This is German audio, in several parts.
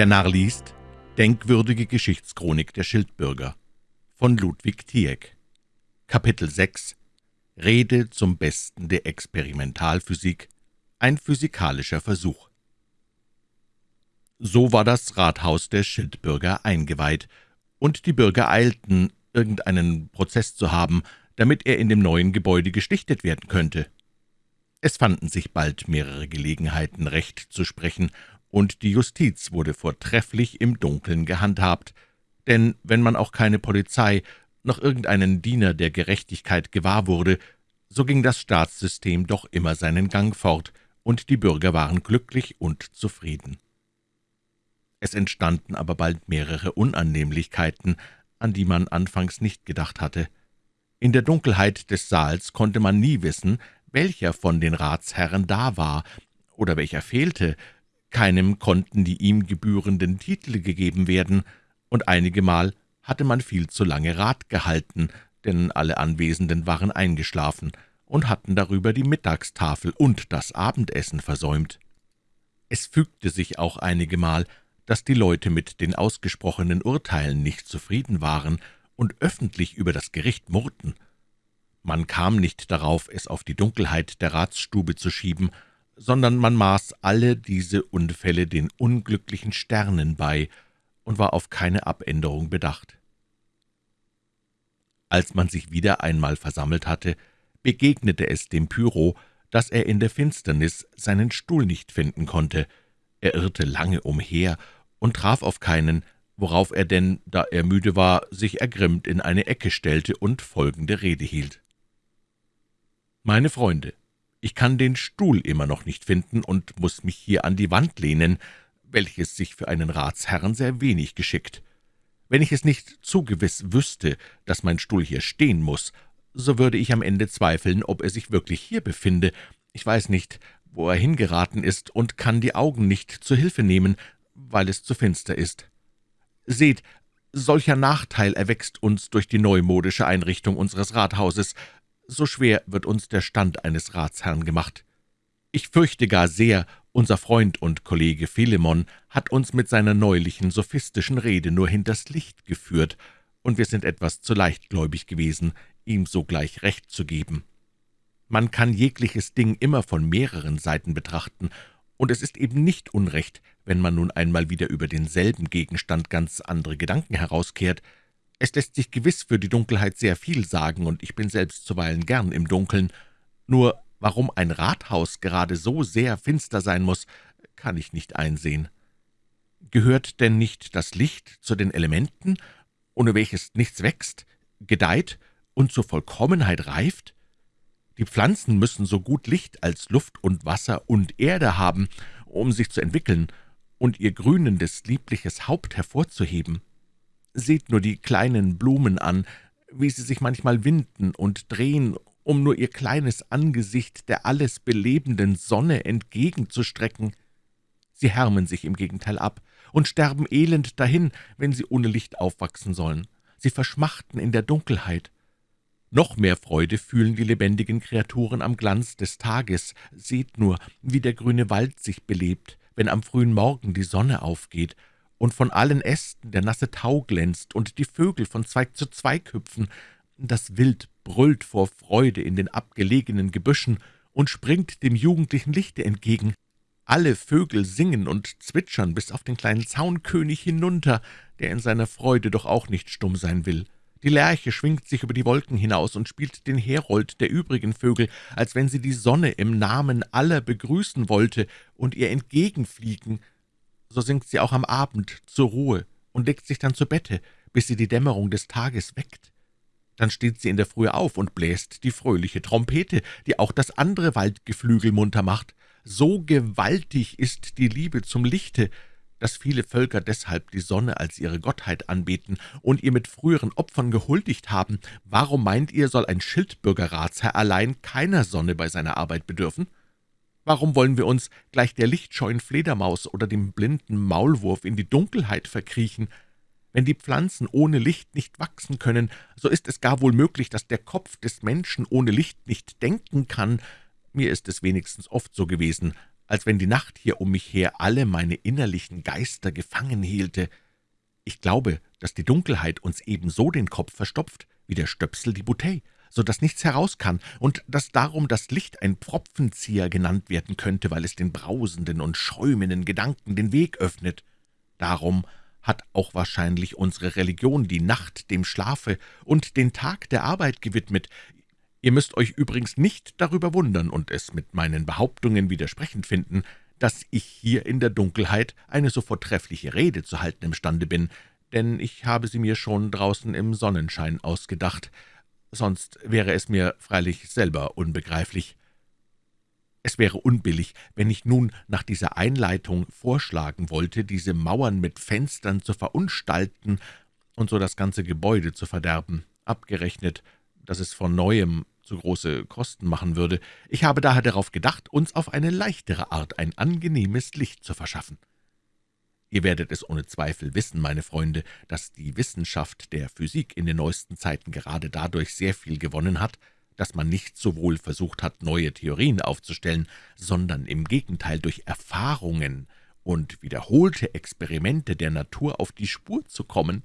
Der Narr liest Denkwürdige Geschichtschronik der Schildbürger von Ludwig Tieck. Kapitel 6 Rede zum Besten der Experimentalphysik. Ein physikalischer Versuch. So war das Rathaus der Schildbürger eingeweiht, und die Bürger eilten, irgendeinen Prozeß zu haben, damit er in dem neuen Gebäude gestichtet werden könnte. Es fanden sich bald mehrere Gelegenheiten, Recht zu sprechen, und die Justiz wurde vortrefflich im Dunkeln gehandhabt, denn wenn man auch keine Polizei noch irgendeinen Diener der Gerechtigkeit gewahr wurde, so ging das Staatssystem doch immer seinen Gang fort, und die Bürger waren glücklich und zufrieden. Es entstanden aber bald mehrere Unannehmlichkeiten, an die man anfangs nicht gedacht hatte. In der Dunkelheit des Saals konnte man nie wissen, welcher von den Ratsherren da war oder welcher fehlte, keinem konnten die ihm gebührenden Titel gegeben werden, und einigemal hatte man viel zu lange Rat gehalten, denn alle Anwesenden waren eingeschlafen und hatten darüber die Mittagstafel und das Abendessen versäumt. Es fügte sich auch einigemal, dass die Leute mit den ausgesprochenen Urteilen nicht zufrieden waren und öffentlich über das Gericht murrten. Man kam nicht darauf, es auf die Dunkelheit der Ratsstube zu schieben, sondern man maß alle diese Unfälle den unglücklichen Sternen bei und war auf keine Abänderung bedacht. Als man sich wieder einmal versammelt hatte, begegnete es dem Pyro, dass er in der Finsternis seinen Stuhl nicht finden konnte. Er irrte lange umher und traf auf keinen, worauf er denn, da er müde war, sich ergrimmt in eine Ecke stellte und folgende Rede hielt. »Meine Freunde, ich kann den Stuhl immer noch nicht finden und muss mich hier an die Wand lehnen, welches sich für einen Ratsherrn sehr wenig geschickt. Wenn ich es nicht zu gewiss wüsste, dass mein Stuhl hier stehen muss, so würde ich am Ende zweifeln, ob er sich wirklich hier befinde. Ich weiß nicht, wo er hingeraten ist und kann die Augen nicht zu Hilfe nehmen, weil es zu finster ist. Seht, solcher Nachteil erwächst uns durch die neumodische Einrichtung unseres Rathauses, so schwer wird uns der Stand eines Ratsherrn gemacht. Ich fürchte gar sehr, unser Freund und Kollege Philemon hat uns mit seiner neulichen sophistischen Rede nur hinters Licht geführt, und wir sind etwas zu leichtgläubig gewesen, ihm sogleich Recht zu geben. Man kann jegliches Ding immer von mehreren Seiten betrachten, und es ist eben nicht unrecht, wenn man nun einmal wieder über denselben Gegenstand ganz andere Gedanken herauskehrt, es lässt sich gewiss für die Dunkelheit sehr viel sagen, und ich bin selbst zuweilen gern im Dunkeln. Nur warum ein Rathaus gerade so sehr finster sein muss, kann ich nicht einsehen. Gehört denn nicht das Licht zu den Elementen, ohne welches nichts wächst, gedeiht und zur Vollkommenheit reift? Die Pflanzen müssen so gut Licht als Luft und Wasser und Erde haben, um sich zu entwickeln und ihr grünendes, liebliches Haupt hervorzuheben. Seht nur die kleinen Blumen an, wie sie sich manchmal winden und drehen, um nur ihr kleines Angesicht der alles belebenden Sonne entgegenzustrecken. Sie härmen sich im Gegenteil ab und sterben elend dahin, wenn sie ohne Licht aufwachsen sollen. Sie verschmachten in der Dunkelheit. Noch mehr Freude fühlen die lebendigen Kreaturen am Glanz des Tages. Seht nur, wie der grüne Wald sich belebt, wenn am frühen Morgen die Sonne aufgeht und von allen Ästen der nasse Tau glänzt und die Vögel von Zweig zu Zweig hüpfen. Das Wild brüllt vor Freude in den abgelegenen Gebüschen und springt dem jugendlichen Lichte entgegen. Alle Vögel singen und zwitschern bis auf den kleinen Zaunkönig hinunter, der in seiner Freude doch auch nicht stumm sein will. Die Lerche schwingt sich über die Wolken hinaus und spielt den Herold der übrigen Vögel, als wenn sie die Sonne im Namen aller begrüßen wollte und ihr entgegenfliegen so sinkt sie auch am Abend zur Ruhe und legt sich dann zu Bette, bis sie die Dämmerung des Tages weckt. Dann steht sie in der Frühe auf und bläst die fröhliche Trompete, die auch das andere Waldgeflügel munter macht. So gewaltig ist die Liebe zum Lichte, dass viele Völker deshalb die Sonne als ihre Gottheit anbeten und ihr mit früheren Opfern gehuldigt haben. Warum meint ihr, soll ein Schildbürgerratsherr allein keiner Sonne bei seiner Arbeit bedürfen?« Warum wollen wir uns gleich der lichtscheuen Fledermaus oder dem blinden Maulwurf in die Dunkelheit verkriechen? Wenn die Pflanzen ohne Licht nicht wachsen können, so ist es gar wohl möglich, dass der Kopf des Menschen ohne Licht nicht denken kann. Mir ist es wenigstens oft so gewesen, als wenn die Nacht hier um mich her alle meine innerlichen Geister gefangen hielte. Ich glaube, dass die Dunkelheit uns ebenso den Kopf verstopft, wie der Stöpsel die Bouteille, so dass nichts heraus kann, und dass darum das Licht ein Pfropfenzieher genannt werden könnte, weil es den brausenden und schäumenden Gedanken den Weg öffnet. Darum hat auch wahrscheinlich unsere Religion die Nacht dem Schlafe und den Tag der Arbeit gewidmet. Ihr müsst euch übrigens nicht darüber wundern und es mit meinen Behauptungen widersprechend finden, dass ich hier in der Dunkelheit eine so vortreffliche Rede zu halten imstande bin, denn ich habe sie mir schon draußen im Sonnenschein ausgedacht, sonst wäre es mir freilich selber unbegreiflich. Es wäre unbillig, wenn ich nun nach dieser Einleitung vorschlagen wollte, diese Mauern mit Fenstern zu verunstalten und so das ganze Gebäude zu verderben, abgerechnet, dass es von Neuem zu große Kosten machen würde. Ich habe daher darauf gedacht, uns auf eine leichtere Art ein angenehmes Licht zu verschaffen. Ihr werdet es ohne Zweifel wissen, meine Freunde, dass die Wissenschaft der Physik in den neuesten Zeiten gerade dadurch sehr viel gewonnen hat, dass man nicht sowohl versucht hat, neue Theorien aufzustellen, sondern im Gegenteil durch Erfahrungen und wiederholte Experimente der Natur auf die Spur zu kommen.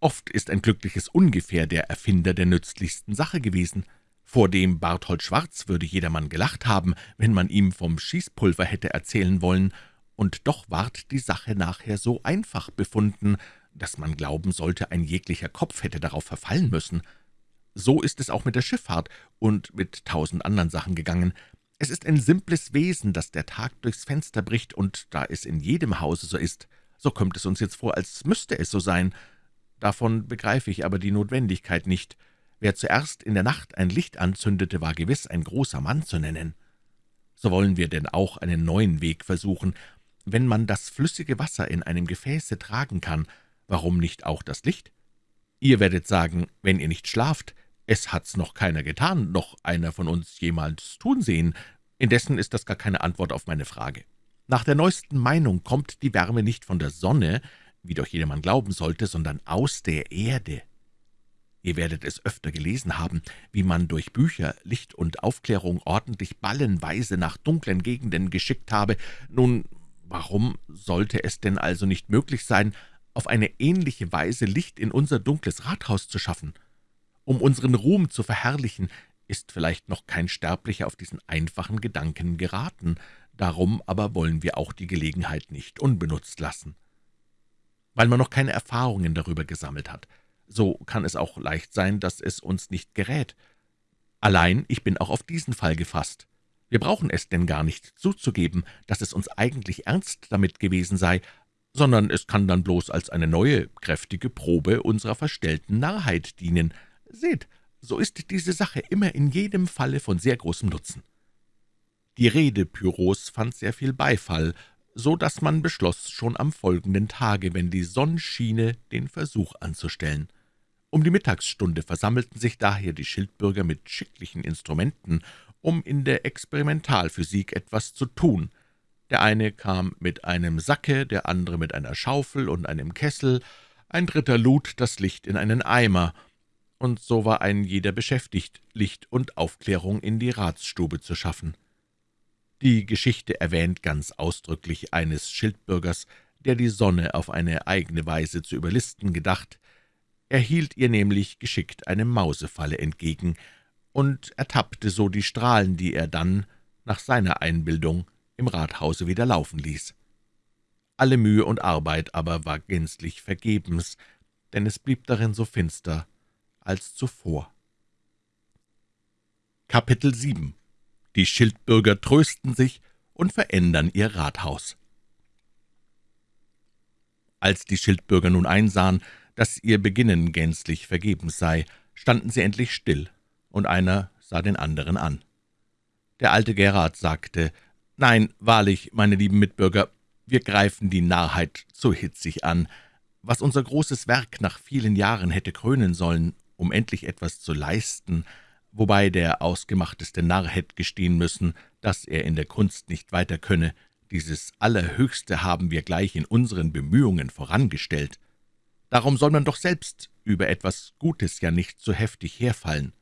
Oft ist ein glückliches Ungefähr der Erfinder der nützlichsten Sache gewesen. Vor dem Barthold Schwarz würde jedermann gelacht haben, wenn man ihm vom Schießpulver hätte erzählen wollen, und doch ward die Sache nachher so einfach befunden, dass man glauben sollte, ein jeglicher Kopf hätte darauf verfallen müssen. So ist es auch mit der Schifffahrt und mit tausend anderen Sachen gegangen. Es ist ein simples Wesen, das der Tag durchs Fenster bricht, und da es in jedem Hause so ist, so kommt es uns jetzt vor, als müsste es so sein. Davon begreife ich aber die Notwendigkeit nicht. Wer zuerst in der Nacht ein Licht anzündete, war gewiss ein großer Mann zu nennen. So wollen wir denn auch einen neuen Weg versuchen. Wenn man das flüssige Wasser in einem Gefäße tragen kann, warum nicht auch das Licht? Ihr werdet sagen, wenn ihr nicht schlaft, es hat's noch keiner getan, noch einer von uns jemals tun sehen. Indessen ist das gar keine Antwort auf meine Frage. Nach der neuesten Meinung kommt die Wärme nicht von der Sonne, wie doch jedermann glauben sollte, sondern aus der Erde. Ihr werdet es öfter gelesen haben, wie man durch Bücher, Licht und Aufklärung ordentlich ballenweise nach dunklen Gegenden geschickt habe. Nun, warum sollte es denn also nicht möglich sein, auf eine ähnliche Weise Licht in unser dunkles Rathaus zu schaffen? Um unseren Ruhm zu verherrlichen, ist vielleicht noch kein Sterblicher auf diesen einfachen Gedanken geraten, darum aber wollen wir auch die Gelegenheit nicht unbenutzt lassen. Weil man noch keine Erfahrungen darüber gesammelt hat, so kann es auch leicht sein, dass es uns nicht gerät. Allein ich bin auch auf diesen Fall gefasst. Wir brauchen es denn gar nicht zuzugeben, dass es uns eigentlich ernst damit gewesen sei, sondern es kann dann bloß als eine neue, kräftige Probe unserer verstellten Narrheit dienen. Seht, so ist diese Sache immer in jedem Falle von sehr großem Nutzen. Die Rede Pyros fand sehr viel Beifall, so dass man beschloss, schon am folgenden Tage, wenn die Sonne schiene, den Versuch anzustellen. Um die Mittagsstunde versammelten sich daher die Schildbürger mit schicklichen Instrumenten, um in der Experimentalphysik etwas zu tun. Der eine kam mit einem Sacke, der andere mit einer Schaufel und einem Kessel, ein dritter lud das Licht in einen Eimer, und so war ein jeder beschäftigt, Licht und Aufklärung in die Ratsstube zu schaffen. Die Geschichte erwähnt ganz ausdrücklich eines Schildbürgers, der die Sonne auf eine eigene Weise zu überlisten gedacht, er hielt ihr nämlich geschickt eine Mausefalle entgegen und ertappte so die Strahlen, die er dann, nach seiner Einbildung, im Rathause wieder laufen ließ. Alle Mühe und Arbeit aber war gänzlich vergebens, denn es blieb darin so finster als zuvor. Kapitel 7 Die Schildbürger trösten sich und verändern ihr Rathaus. Als die Schildbürger nun einsahen, dass ihr Beginnen gänzlich vergebens sei, standen sie endlich still, und einer sah den anderen an. Der alte Gerard sagte, »Nein, wahrlich, meine lieben Mitbürger, wir greifen die Narrheit zu hitzig an. Was unser großes Werk nach vielen Jahren hätte krönen sollen, um endlich etwas zu leisten, wobei der ausgemachteste Narr hätte gestehen müssen, dass er in der Kunst nicht weiter könne, dieses Allerhöchste haben wir gleich in unseren Bemühungen vorangestellt. Darum soll man doch selbst über etwas Gutes ja nicht so heftig herfallen.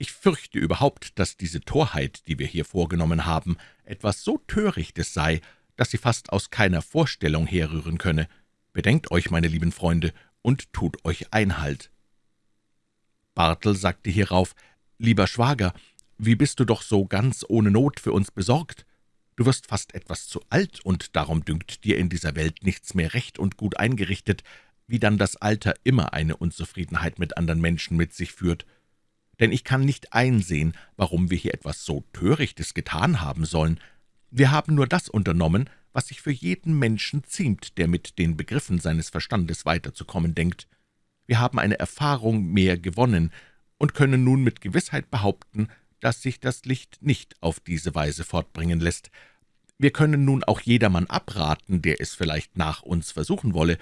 Ich fürchte überhaupt, dass diese Torheit, die wir hier vorgenommen haben, etwas so Törichtes sei, dass sie fast aus keiner Vorstellung herrühren könne. Bedenkt euch, meine lieben Freunde, und tut euch Einhalt.« Bartel sagte hierauf, »Lieber Schwager, wie bist du doch so ganz ohne Not für uns besorgt? Du wirst fast etwas zu alt, und darum dünkt dir in dieser Welt nichts mehr recht und gut eingerichtet, wie dann das Alter immer eine Unzufriedenheit mit anderen Menschen mit sich führt. Denn ich kann nicht einsehen, warum wir hier etwas so Törichtes getan haben sollen. Wir haben nur das unternommen, was sich für jeden Menschen ziemt, der mit den Begriffen seines Verstandes weiterzukommen denkt. Wir haben eine Erfahrung mehr gewonnen und können nun mit Gewissheit behaupten, dass sich das Licht nicht auf diese Weise fortbringen lässt. Wir können nun auch jedermann abraten, der es vielleicht nach uns versuchen wolle,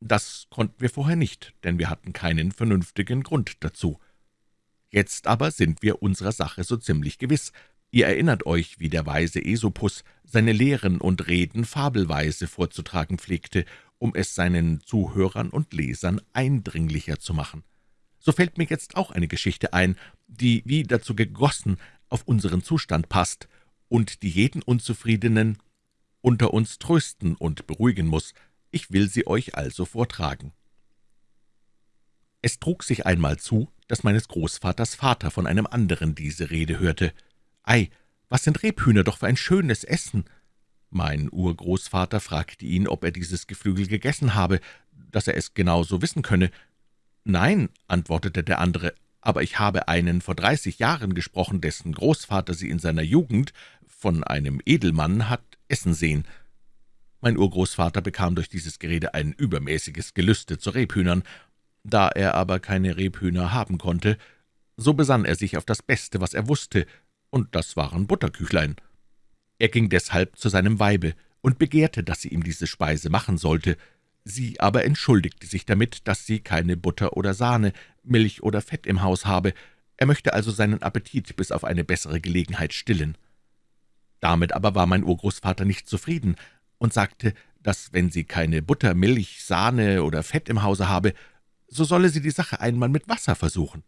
das konnten wir vorher nicht, denn wir hatten keinen vernünftigen Grund dazu. Jetzt aber sind wir unserer Sache so ziemlich gewiss. Ihr erinnert euch, wie der weise Esopus seine Lehren und Reden fabelweise vorzutragen pflegte, um es seinen Zuhörern und Lesern eindringlicher zu machen. So fällt mir jetzt auch eine Geschichte ein, die wie dazu gegossen auf unseren Zustand passt und die jeden Unzufriedenen unter uns trösten und beruhigen muss, ich will sie euch also vortragen. Es trug sich einmal zu, dass meines Großvaters Vater von einem anderen diese Rede hörte. »Ei, was sind Rebhühner doch für ein schönes Essen!« Mein Urgroßvater fragte ihn, ob er dieses Geflügel gegessen habe, dass er es genau so wissen könne. »Nein«, antwortete der andere, »aber ich habe einen vor dreißig Jahren gesprochen, dessen Großvater sie in seiner Jugend von einem Edelmann hat essen sehen.« mein Urgroßvater bekam durch dieses Gerede ein übermäßiges Gelüste zu Rebhühnern. Da er aber keine Rebhühner haben konnte, so besann er sich auf das Beste, was er wusste, und das waren Butterküchlein. Er ging deshalb zu seinem Weibe und begehrte, dass sie ihm diese Speise machen sollte. Sie aber entschuldigte sich damit, dass sie keine Butter oder Sahne, Milch oder Fett im Haus habe. Er möchte also seinen Appetit bis auf eine bessere Gelegenheit stillen. Damit aber war mein Urgroßvater nicht zufrieden, und sagte, dass wenn sie keine Butter, Milch, Sahne oder Fett im Hause habe, so solle sie die Sache einmal mit Wasser versuchen.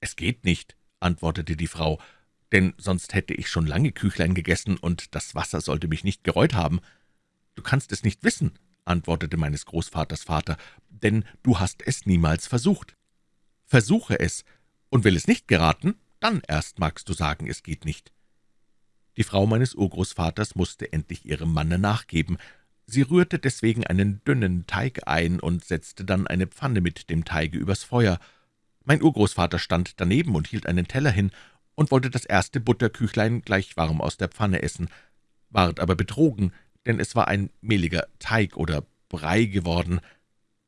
»Es geht nicht«, antwortete die Frau, »denn sonst hätte ich schon lange Küchlein gegessen, und das Wasser sollte mich nicht gereut haben.« »Du kannst es nicht wissen«, antwortete meines Großvaters Vater, »denn du hast es niemals versucht. Versuche es, und will es nicht geraten, dann erst magst du sagen, es geht nicht.« die Frau meines Urgroßvaters musste endlich ihrem Manne nachgeben. Sie rührte deswegen einen dünnen Teig ein und setzte dann eine Pfanne mit dem Teige übers Feuer. Mein Urgroßvater stand daneben und hielt einen Teller hin und wollte das erste Butterküchlein gleich warm aus der Pfanne essen, ward aber betrogen, denn es war ein mehliger Teig oder Brei geworden.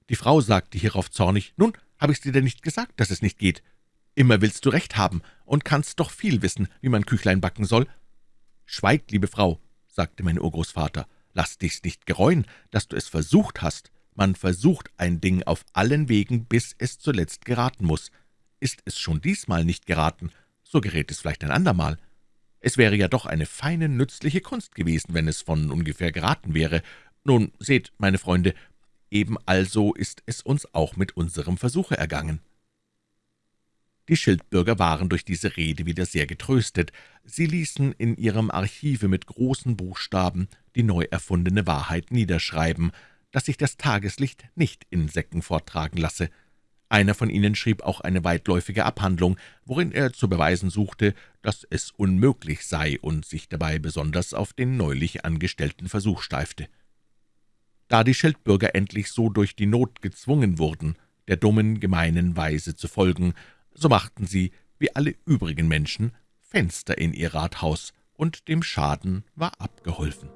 Die Frau sagte hierauf zornig, »Nun, habe ich's dir denn nicht gesagt, dass es nicht geht? Immer willst du recht haben und kannst doch viel wissen, wie man Küchlein backen soll. »Schweig, liebe Frau«, sagte mein Urgroßvater, »lass dich's nicht gereuen, dass du es versucht hast. Man versucht ein Ding auf allen Wegen, bis es zuletzt geraten muss. Ist es schon diesmal nicht geraten, so gerät es vielleicht ein andermal. Es wäre ja doch eine feine, nützliche Kunst gewesen, wenn es von ungefähr geraten wäre. Nun, seht, meine Freunde, eben also ist es uns auch mit unserem Versuche ergangen.« Die Schildbürger waren durch diese Rede wieder sehr getröstet. Sie ließen in ihrem Archive mit großen Buchstaben die neu erfundene Wahrheit niederschreiben, dass sich das Tageslicht nicht in Säcken forttragen lasse. Einer von ihnen schrieb auch eine weitläufige Abhandlung, worin er zu beweisen suchte, dass es unmöglich sei und sich dabei besonders auf den neulich angestellten Versuch steifte. Da die Schildbürger endlich so durch die Not gezwungen wurden, der dummen, gemeinen Weise zu folgen, so machten sie, wie alle übrigen Menschen, Fenster in ihr Rathaus, und dem Schaden war abgeholfen.